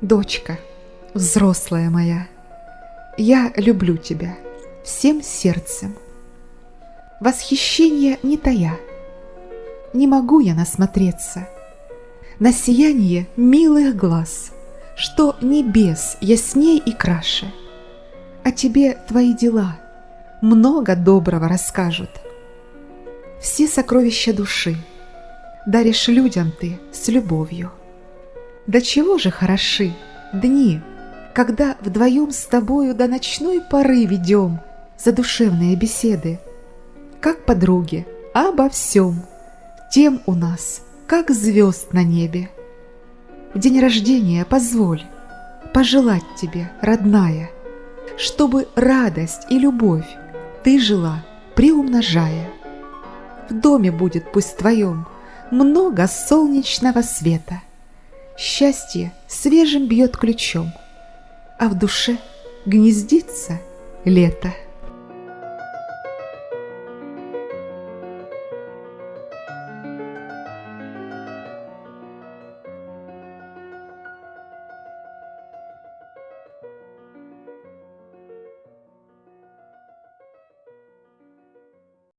Дочка, взрослая моя, я люблю тебя всем сердцем. Восхищение не тая, не могу я насмотреться на сияние милых глаз, что небес ясней и краше. О тебе твои дела много доброго расскажут. Все сокровища души даришь людям ты с любовью. Да чего же хороши дни, когда вдвоем с тобою до ночной поры ведем задушевные беседы, как подруги, обо всем, тем у нас, как звезд на небе. В день рождения позволь пожелать тебе, родная, чтобы радость и любовь ты жила, приумножая. В доме будет пусть твоем много солнечного света – Счастье свежим бьет ключом, А в душе гнездится лето.